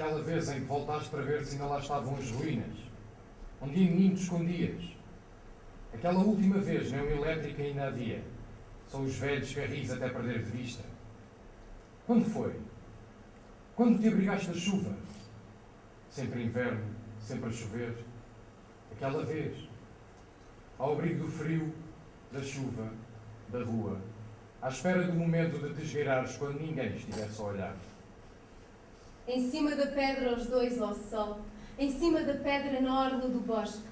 Aquela vez em que voltaste para ver se ainda lá estavam as ruínas, onde em mim te escondias. Aquela última vez, nem o elétrico ainda havia. São os velhos carris até perder de vista. Quando foi? Quando te abrigaste da chuva? Sempre inverno, sempre a chover. Aquela vez, ao abrigo do frio, da chuva, da rua, à espera do momento de te esgueirares quando ninguém estivesse a olhar. Em cima da pedra os dois ao sol, em cima da pedra na orla do bosque,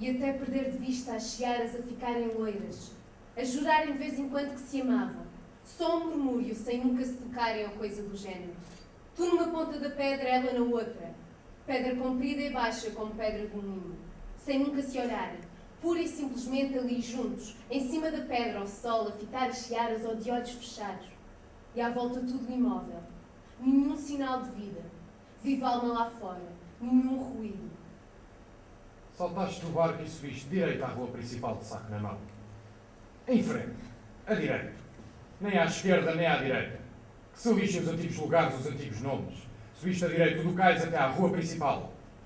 e até perder de vista as searas a ficarem loiras, a jurarem de vez em quando que se amavam, só um murmúrio sem nunca se tocarem ou coisa do género. Tu numa ponta da pedra, ela na outra, pedra comprida e baixa como pedra de um moinho, sem nunca se olharem, pura e simplesmente ali juntos, em cima da pedra ao sol, a fitar as searas ou de olhos fechados, e à volta tudo imóvel, nenhum sinal de vida, viva alma lá fora, nenhum ruído. Saltaste do barco e subiste direito à rua principal de saco na mão. Em frente, à direita. Nem à esquerda, nem à direita. Que lixem os antigos lugares, os antigos nomes. Subiste à direita do cais até à rua principal.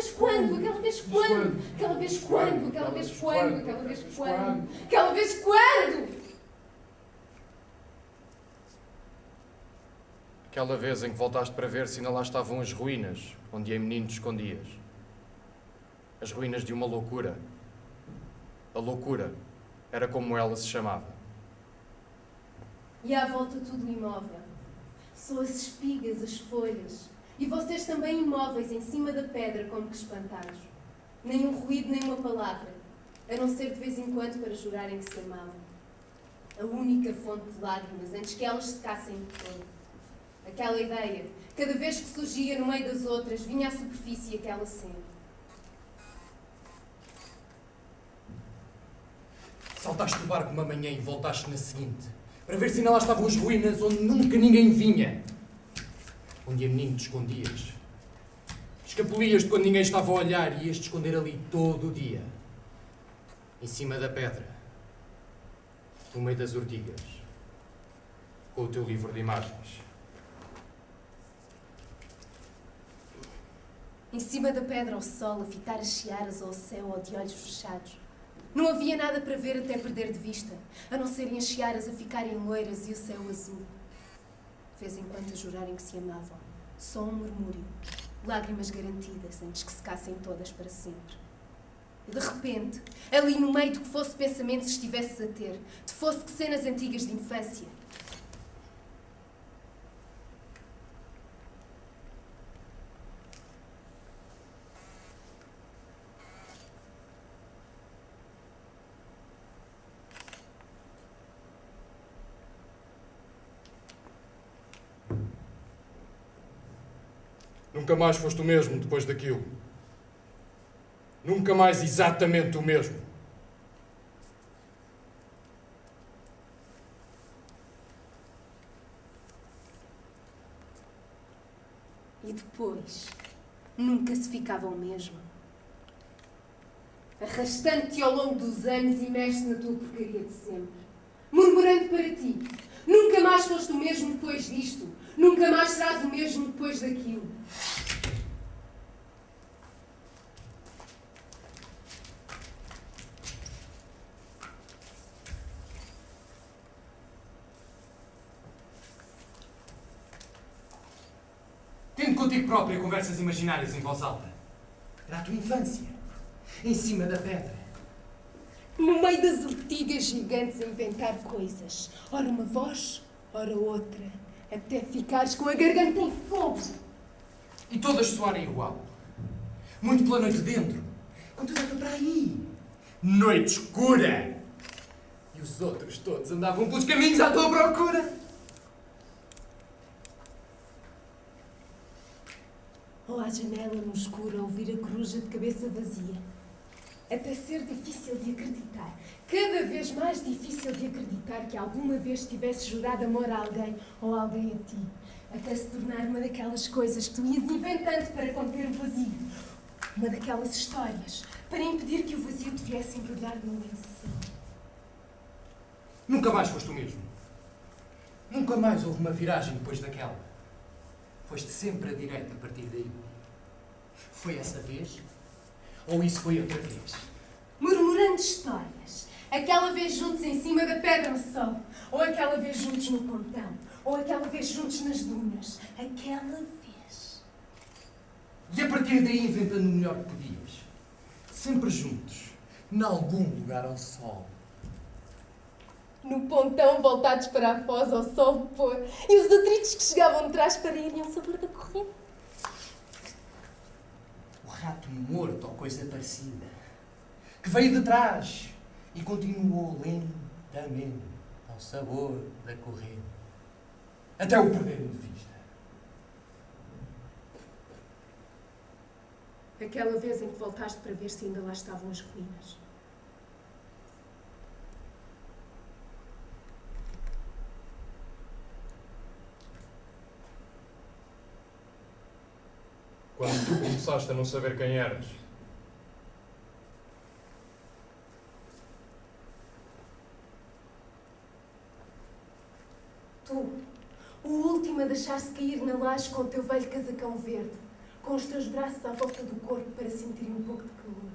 vez quando, aquela vez quando, aquela vez quando, aquela vez quando? Aquela vez quando? Aquela vez em que voltaste para ver se ainda lá estavam as ruínas, onde em menino te escondias. As ruínas de uma loucura. A loucura era como ela se chamava. E à volta tudo imóvel. Só as espigas, as folhas. E vocês também imóveis em cima da pedra, como que espantados. Nem um ruído, nem uma palavra. A não ser de vez em quando para jurarem que se amavam. A única fonte de lágrimas antes que elas secassem de todo. Aquela ideia, cada vez que surgia no meio das outras, vinha à superfície aquela cena. Saltaste do barco uma manhã e voltaste na seguinte, para ver se ainda lá estavam as ruínas onde nunca ninguém vinha. Onde a menino te escondias. Escapulias-te quando ninguém estava a olhar e ias-te esconder ali todo o dia. Em cima da pedra. No meio das ortigas. Com o teu livro de imagens. Em cima da pedra ao sol, a fitar as searas ao céu ou de olhos fechados. Não havia nada para ver até perder de vista, a não serem as searas a ficarem loiras e o céu azul. De vez em quando a jurarem que se amavam. Só um murmúrio. Lágrimas garantidas antes que secassem todas para sempre. E de repente, ali no meio do que fosse pensamentos estivesses a ter, de fosse que cenas antigas de infância, Nunca mais foste o mesmo depois daquilo. Nunca mais exatamente o mesmo. E depois, nunca se ficava o mesmo. Arrastando-te ao longo dos anos, imerso na tua porcaria de sempre. Murmurando para ti. Nunca mais foste o mesmo depois disto. Nunca mais serás o mesmo depois daquilo. Tendo contigo própria conversas imaginárias em voz alta. Era a tua infância. Em cima da pedra. No meio das ortigas gigantes a inventar coisas. Ora uma voz, ora outra. Até ficares com a garganta em fogo. E todas soarem igual. Muito pela noite dentro. Com tudo para aí. Noite escura. E os outros todos andavam pelos caminhos à tua procura. Ou à janela no escuro a ouvir a coruja de cabeça vazia. Até ser difícil de acreditar. Cada vez mais difícil de acreditar que alguma vez tivesse jurado amor a alguém ou alguém a ti. Até se tornar uma daquelas coisas que tu ias inventando para conter o vazio. Uma daquelas histórias para impedir que o vazio te viesse embrulhar no lençol. Nunca mais foste o mesmo. Nunca mais houve uma viragem depois daquela. Foste sempre a direita a partir daí. Foi essa vez? Ou isso foi outra vez? Murmurando histórias. Aquela vez juntos em cima da pedra no sol. Ou aquela vez juntos no pontão. Ou aquela vez juntos nas dunas. Aquela vez. E a partir daí inventando o melhor que podias. Sempre juntos. Em algum lugar ao sol. No pontão, voltados para a foz ao sol pôr. E os detritos que chegavam de trás para irem ao sabor da corrente. Rato morto ou coisa parecida. Que veio de trás e continuou lentamente ao sabor da corrente. Até o perderem de vista. Aquela vez em que voltaste para ver se ainda lá estavam as ruínas. Quando tu começaste a não saber quem eras. Tu, o último a deixar-se cair na laje com o teu velho casacão verde, com os teus braços à volta do corpo para sentir um pouco de calor.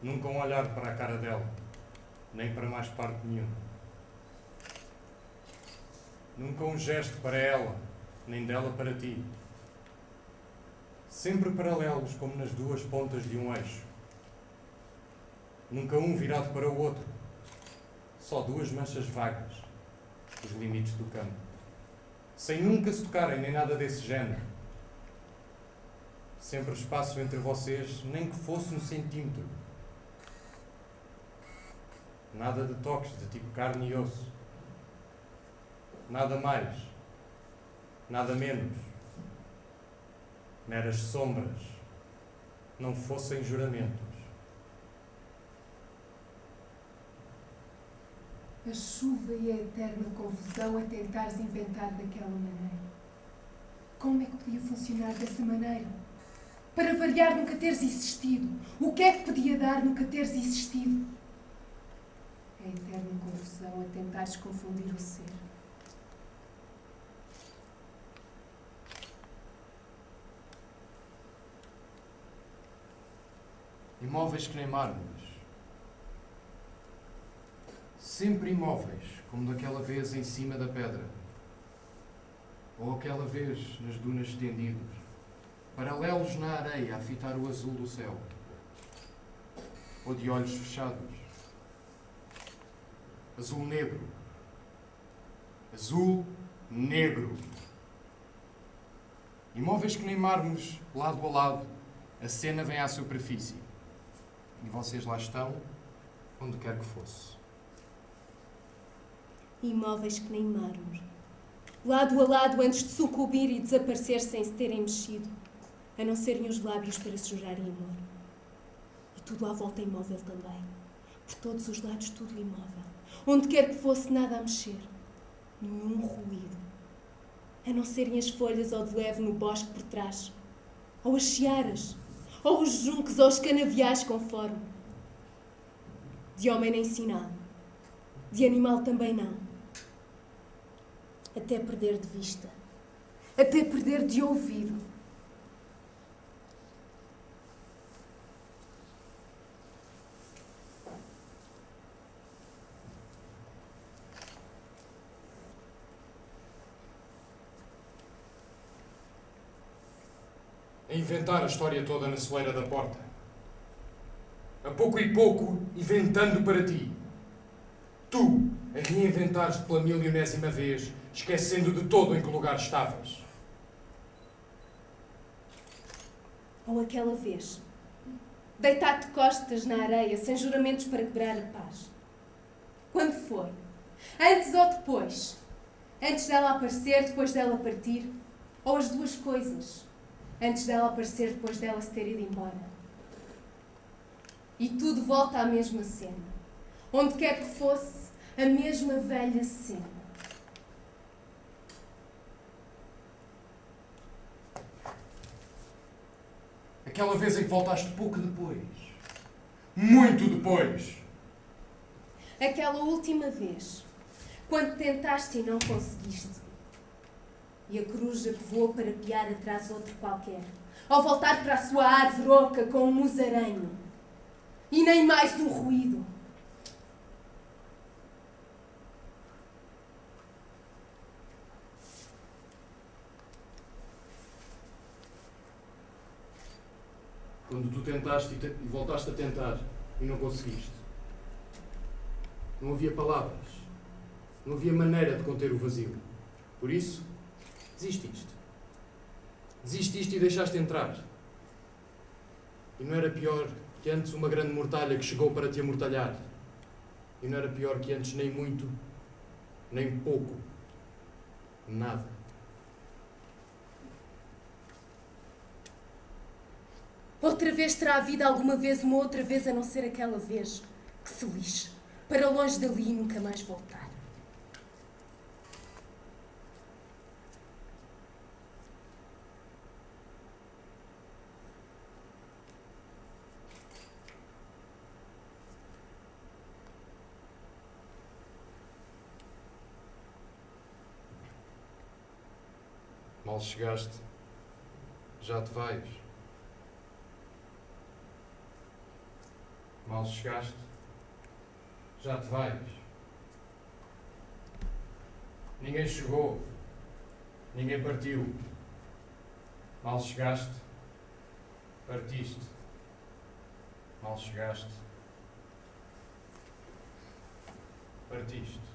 Nunca um olhar para a cara dela, nem para mais parte nenhuma. Nunca um gesto para ela, nem dela para ti. sempre paralelos como nas duas pontas de um eixo. Nunca um virado para o outro, só duas manchas vagas, os limites do campo, sem nunca se tocarem nem nada desse género. Sempre espaço entre vocês, nem que fosse um centímetro. Nada de toques de tipo carne e osso. Nada mais, nada menos. Meras sombras, não fossem juramentos. A chuva e a eterna confusão a tentares inventar daquela maneira. Como é que podia funcionar dessa maneira? Para variar nunca teres existido. O que é que podia dar nunca teres existido? Eterna confusão a tentares confundir o ser. Imóveis que nem mármores. Sempre imóveis, como daquela vez em cima da pedra. Ou aquela vez nas dunas estendidos, paralelos na areia a fitar o azul do céu. Ou de olhos fechados. Azul negro. Azul negro. Imóveis que mármores, lado a lado, a cena vem à superfície. E vocês lá estão, onde quer que fosse. Imóveis que nem mármore. Lado a lado antes de sucumbir e desaparecer sem se terem mexido. A não serem os lábios para se jurarem amor. E tudo à volta imóvel também. Por todos os lados tudo imóvel. Onde quer que fosse nada a mexer. Nenhum ruído. A não serem as folhas ou de leve no bosque por trás. Ou as chiaras ou os juncos, ou os canaviais, conforme. De homem nem sinal, de animal também não. Até perder de vista, até perder de ouvido. a a história toda na soleira da porta. A pouco e pouco, inventando para ti. Tu, a reinventares pela milionésima vez, esquecendo de todo em que lugar estavas. Ou aquela vez, deitado de costas na areia, sem juramentos para quebrar a paz. Quando for, antes ou depois, antes dela aparecer, depois dela partir, ou as duas coisas antes dela aparecer, depois dela se ter ido embora. E tudo volta à mesma cena. Onde quer que fosse, a mesma velha cena. Aquela vez em que voltaste pouco depois. Muito depois. Aquela última vez, quando tentaste e não conseguiste e a coruja que voou para piar atrás outro qualquer, ao voltar para a sua árvore oca com um musaraño, e nem mais um ruído. Quando tu tentaste e, te e voltaste a tentar e não conseguiste. Não havia palavras. Não havia maneira de conter o vazio. Por isso, Desististe. Desististe e deixaste entrar. E não era pior que antes uma grande mortalha que chegou para te amortalhar. E não era pior que antes nem muito, nem pouco, nada. Outra vez terá havido alguma vez uma outra vez a não ser aquela vez que se lixe, para longe dali e nunca mais voltar. Mal chegaste, já te vais. Mal chegaste, já te vais. Ninguém chegou, ninguém partiu. Mal chegaste, Partiste. Mal chegaste. Partiste.